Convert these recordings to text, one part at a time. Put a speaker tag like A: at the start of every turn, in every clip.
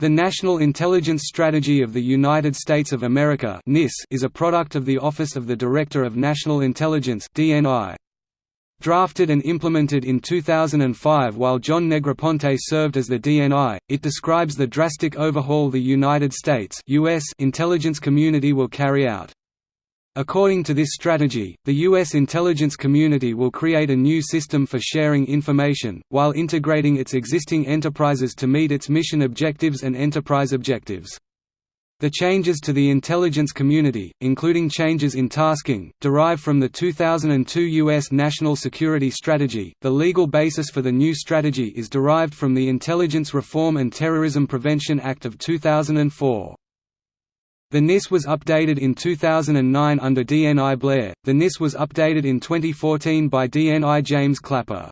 A: The National Intelligence Strategy of the United States of America NIS is a product of the Office of the Director of National Intelligence. Drafted and implemented in 2005 while John Negroponte served as the DNI, it describes the drastic overhaul the United States US intelligence community will carry out. According to this strategy, the U.S. intelligence community will create a new system for sharing information, while integrating its existing enterprises to meet its mission objectives and enterprise objectives. The changes to the intelligence community, including changes in tasking, derive from the 2002 U.S. National Security Strategy. The legal basis for the new strategy is derived from the Intelligence Reform and Terrorism Prevention Act of 2004. The NIS was updated in 2009 under DNI Blair, the NIS was updated in 2014 by DNI James Clapper.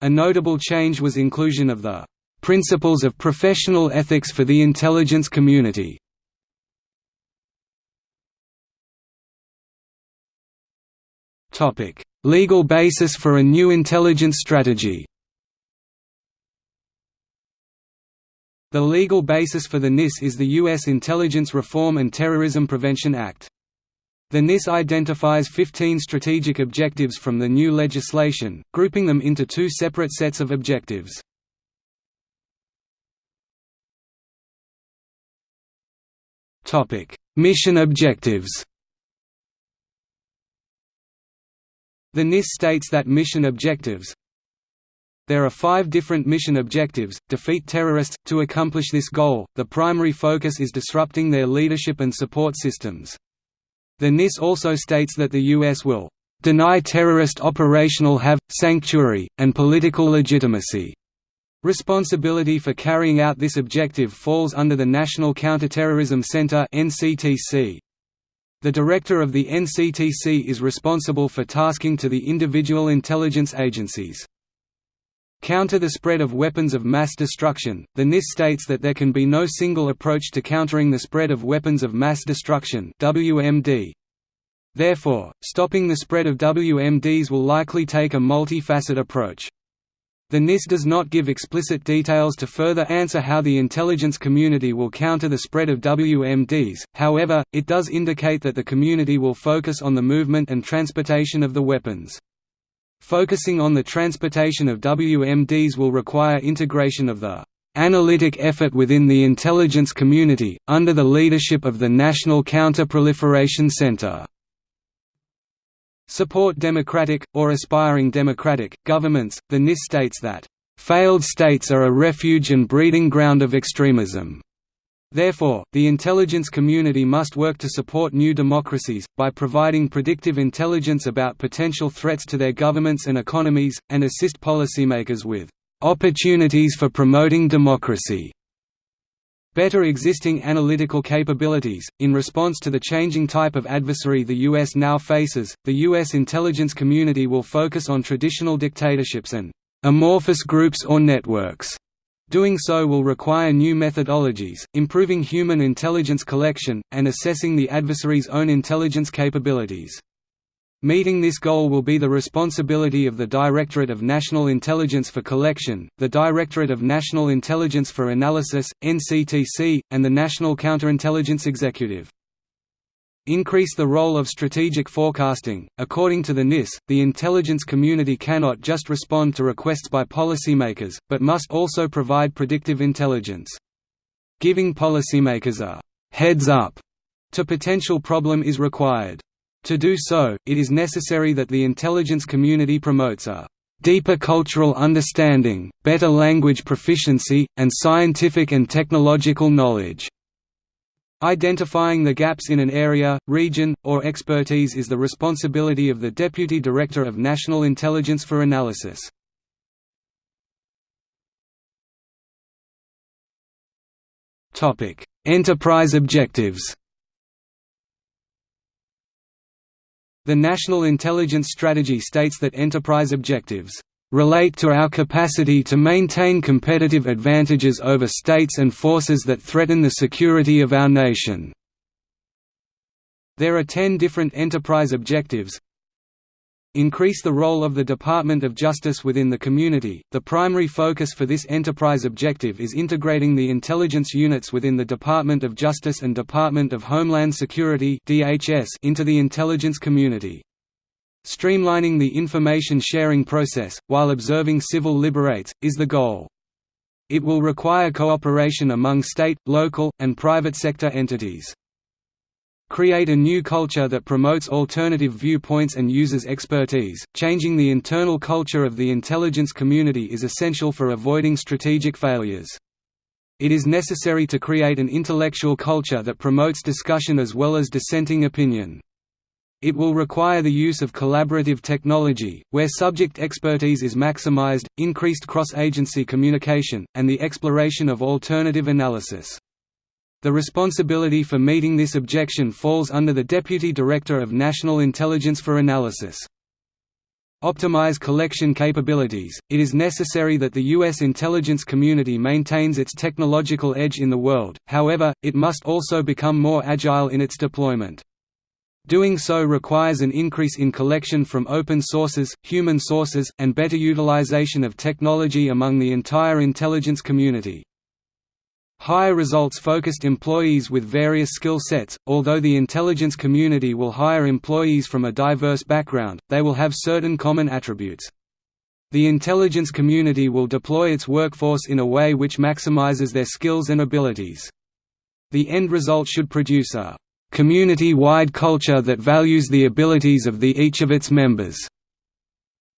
A: A notable change was inclusion of the "...principles of professional ethics for the intelligence community." Topic: Legal basis for a new intelligence strategy The legal basis for the NIS is the U.S. Intelligence Reform and Terrorism Prevention Act. The NIS identifies 15 strategic objectives from the new legislation, grouping them into two separate sets of objectives. Mission objectives The NIS states that mission objectives there are five different mission objectives, defeat terrorists. To accomplish this goal, the primary focus is disrupting their leadership and support systems. The NIS also states that the U.S. will deny terrorist operational have, sanctuary, and political legitimacy. Responsibility for carrying out this objective falls under the National Counterterrorism Center (NCTC). The director of the NCTC is responsible for tasking to the individual intelligence agencies. Counter the spread of weapons of mass destruction, the NIS states that there can be no single approach to countering the spread of weapons of mass destruction WMD. Therefore, stopping the spread of WMDs will likely take a multi-facet approach. The NIS does not give explicit details to further answer how the intelligence community will counter the spread of WMDs, however, it does indicate that the community will focus on the movement and transportation of the weapons. Focusing on the transportation of WMDs will require integration of the analytic effort within the intelligence community, under the leadership of the National Counter-Proliferation Center. Support democratic, or aspiring democratic, governments. The NIS states that, "...failed states are a refuge and breeding ground of extremism." Therefore, the intelligence community must work to support new democracies, by providing predictive intelligence about potential threats to their governments and economies, and assist policymakers with "...opportunities for promoting democracy." Better existing analytical capabilities. In response to the changing type of adversary the U.S. now faces, the U.S. intelligence community will focus on traditional dictatorships and amorphous groups or networks Doing so will require new methodologies, improving human intelligence collection, and assessing the adversary's own intelligence capabilities. Meeting this goal will be the responsibility of the Directorate of National Intelligence for Collection, the Directorate of National Intelligence for Analysis, NCTC, and the National Counterintelligence Executive increase the role of strategic forecasting. According to the NIS, the intelligence community cannot just respond to requests by policymakers, but must also provide predictive intelligence. Giving policymakers a heads up to potential problem is required. To do so, it is necessary that the intelligence community promotes a deeper cultural understanding, better language proficiency, and scientific and technological knowledge. Identifying the gaps in an area, region, or expertise is the responsibility of the Deputy Director of National Intelligence for Analysis. Enterprise objectives The National Intelligence Strategy states that enterprise objectives relate to our capacity to maintain competitive advantages over states and forces that threaten the security of our nation." There are ten different enterprise objectives Increase the role of the Department of Justice within the community. The primary focus for this enterprise objective is integrating the intelligence units within the Department of Justice and Department of Homeland Security (DHS) into the intelligence community. Streamlining the information sharing process, while observing civil liberates, is the goal. It will require cooperation among state, local, and private sector entities. Create a new culture that promotes alternative viewpoints and uses expertise. Changing the internal culture of the intelligence community is essential for avoiding strategic failures. It is necessary to create an intellectual culture that promotes discussion as well as dissenting opinion. It will require the use of collaborative technology, where subject expertise is maximized, increased cross-agency communication, and the exploration of alternative analysis. The responsibility for meeting this objection falls under the Deputy Director of National Intelligence for Analysis. Optimize collection capabilities. It is necessary that the U.S. intelligence community maintains its technological edge in the world, however, it must also become more agile in its deployment. Doing so requires an increase in collection from open sources, human sources, and better utilization of technology among the entire intelligence community. Hire results-focused employees with various skill sets. Although the intelligence community will hire employees from a diverse background, they will have certain common attributes. The intelligence community will deploy its workforce in a way which maximizes their skills and abilities. The end result should produce a community-wide culture that values the abilities of the each of its members.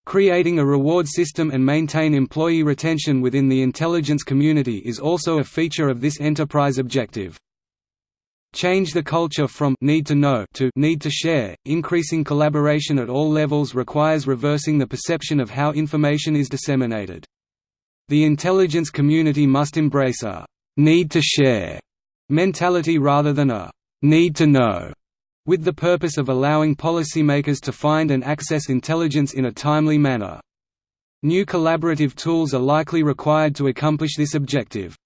A: Creating a reward system and maintain employee retention within the intelligence community is also a feature of this enterprise objective. Change the culture from need to know to need to share. Increasing collaboration at all levels requires reversing the perception of how information is disseminated. The intelligence community must embrace a need to share mentality rather than a need to know with the purpose of allowing policymakers to find and access intelligence in a timely manner. New collaborative tools are likely required to accomplish this objective.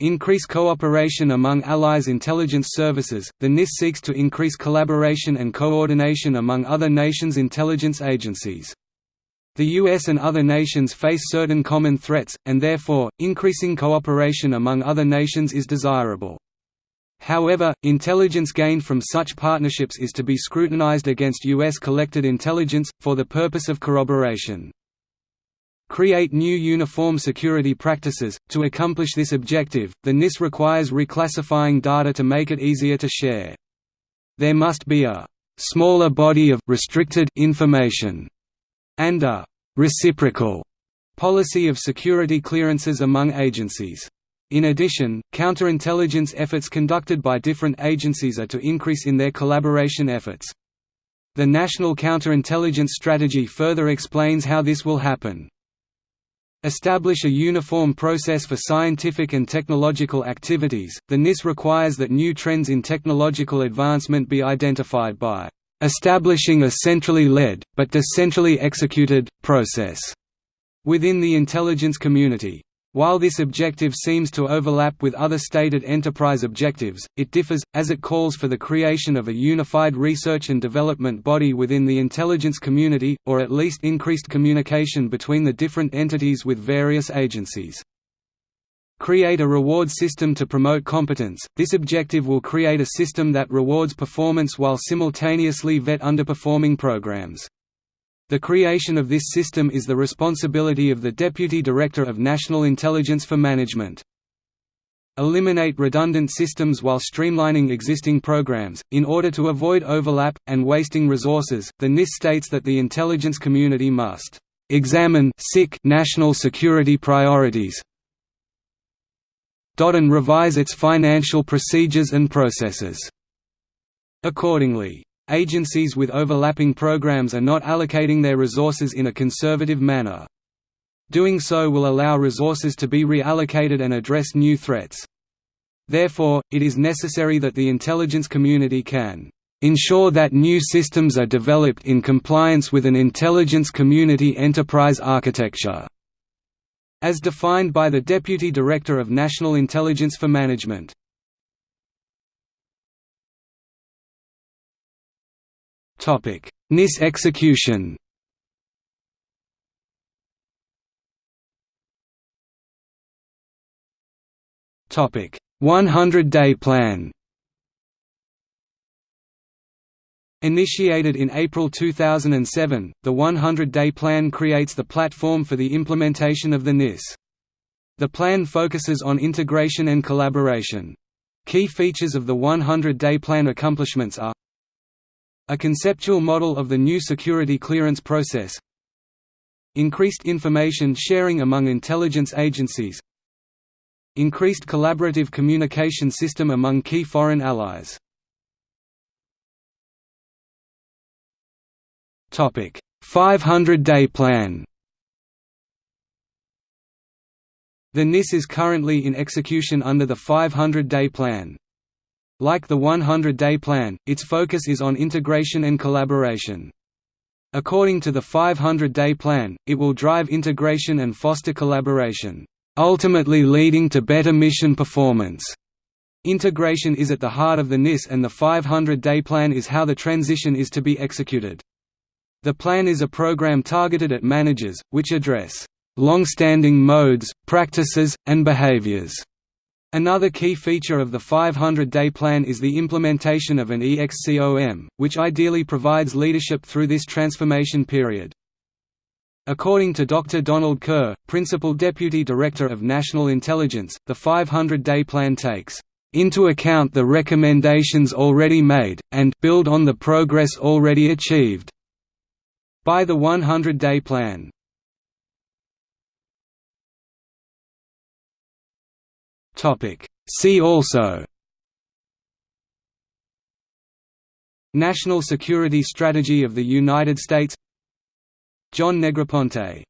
A: Increase cooperation among allies' intelligence services. The NIS seeks to increase collaboration and coordination among other nations' intelligence agencies. The US and other nations face certain common threats, and therefore, increasing cooperation among other nations is desirable. However, intelligence gained from such partnerships is to be scrutinized against U.S. collected intelligence, for the purpose of corroboration. Create new uniform security practices. To accomplish this objective, the NIS requires reclassifying data to make it easier to share. There must be a smaller body of restricted information and a reciprocal policy of security clearances among agencies. In addition, counterintelligence efforts conducted by different agencies are to increase in their collaboration efforts. The National Counterintelligence Strategy further explains how this will happen. Establish a uniform process for scientific and technological activities. The NIS requires that new trends in technological advancement be identified by establishing a centrally led, but decentrally executed, process within the intelligence community. While this objective seems to overlap with other stated enterprise objectives, it differs, as it calls for the creation of a unified research and development body within the intelligence community, or at least increased communication between the different entities with various agencies. Create a reward system to promote competence. This objective will create a system that rewards performance while simultaneously vet underperforming programs. The creation of this system is the responsibility of the Deputy Director of National Intelligence for Management. Eliminate redundant systems while streamlining existing programs. In order to avoid overlap, and wasting resources, the NIS states that the intelligence community must examine national security priorities and revise its financial procedures and processes. Accordingly, agencies with overlapping programs are not allocating their resources in a conservative manner. Doing so will allow resources to be reallocated and address new threats. Therefore, it is necessary that the intelligence community can ensure that new systems are developed in compliance with an intelligence community enterprise architecture, as defined by the Deputy Director of National Intelligence for Management. NIS execution Topic 100-day plan Initiated in April 2007, the 100-day plan creates the platform for the implementation of the NIS. The plan focuses on integration and collaboration. Key features of the 100-day plan accomplishments are a conceptual model of the new security clearance process. Increased information sharing among intelligence agencies. Increased collaborative communication system among key foreign allies. Topic 500-day plan. The NIS is currently in execution under the 500-day plan. Like the 100-day plan, its focus is on integration and collaboration. According to the 500-day plan, it will drive integration and foster collaboration, ultimately leading to better mission performance. Integration is at the heart of the NIS and the 500-day plan is how the transition is to be executed. The plan is a program targeted at managers, which address long-standing modes, practices, and behaviors. Another key feature of the 500-day plan is the implementation of an EXCOM, which ideally provides leadership through this transformation period. According to Dr. Donald Kerr, Principal Deputy Director of National Intelligence, the 500-day plan takes into account the recommendations already made, and build on the progress already achieved by the 100-day plan. See also National Security Strategy of the United States John Negroponte